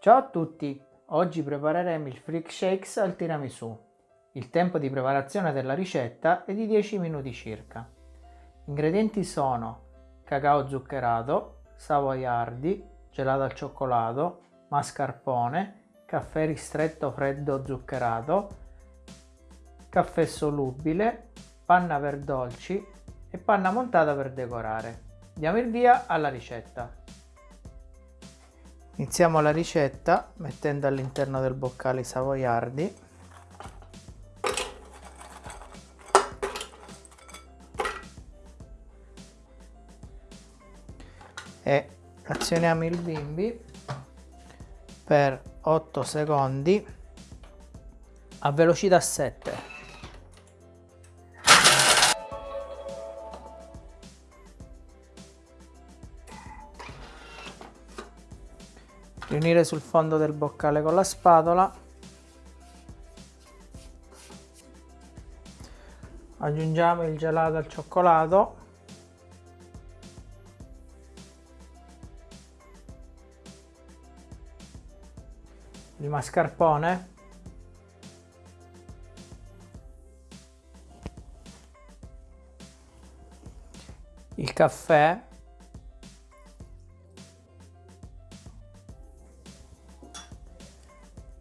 Ciao a tutti! Oggi prepareremo il Freak Shakes al tiramisù. Il tempo di preparazione della ricetta è di 10 minuti circa. Ingredienti sono cacao zuccherato, savoiardi, gelato al cioccolato, mascarpone, caffè ristretto freddo zuccherato, caffè solubile, panna per dolci e panna montata per decorare. Diamo il via alla ricetta. Iniziamo la ricetta mettendo all'interno del boccale i savoiardi. E azioniamo il bimbi per 8 secondi a velocità 7. Riunire sul fondo del boccale con la spatola. Aggiungiamo il gelato al cioccolato. Il mascarpone. Il caffè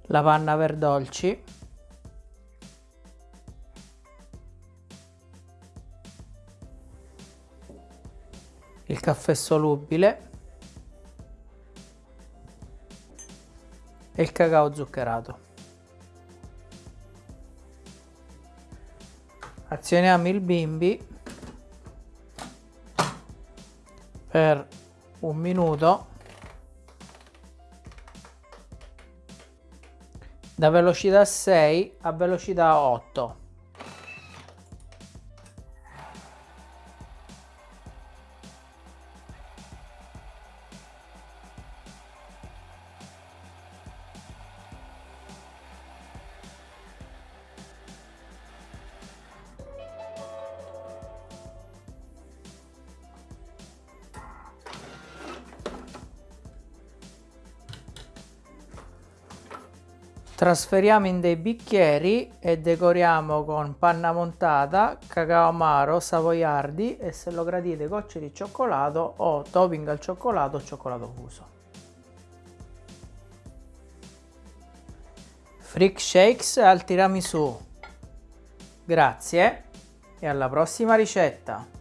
la panna per dolci il caffè solubile. E il cacao zuccherato. Azioniamo il bimbi per un minuto da velocità 6 a velocità 8 Trasferiamo in dei bicchieri e decoriamo con panna montata, cacao amaro, savoiardi e se lo gradite gocce di cioccolato o topping al cioccolato o cioccolato fuso. Freak Shakes al tiramisù. Grazie e alla prossima ricetta!